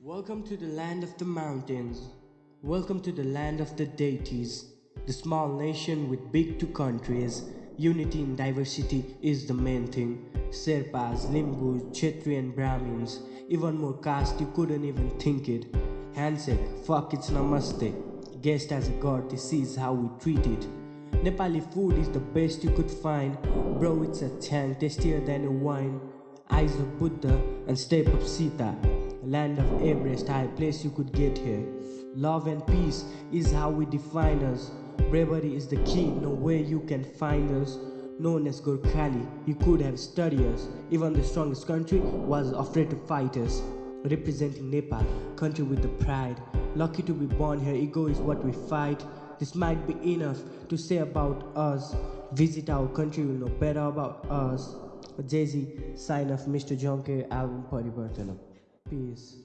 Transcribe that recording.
Welcome to the land of the mountains. Welcome to the land of the deities. The small nation with big two countries. Unity in diversity is the main thing. Sherpas, Limbus, and Brahmins. Even more caste, you couldn't even think it. Handshake, fuck it's namaste. Guest as a god, this is how we treat it. Nepali food is the best you could find. Bro, it's a tang, tastier than a wine. Eyes of Buddha and step of Sita. Land of Everest, high place you could get here. Love and peace is how we define us. Bravery is the key, no way you can find us. Known as Gorkhali, he could have studied us. Even the strongest country was afraid to fight us. Representing Nepal, country with the pride. Lucky to be born here, ego is what we fight. This might be enough to say about us. Visit our country, will know better about us. Jay Z, sign of Mr. Jonker album Parivartanam peace.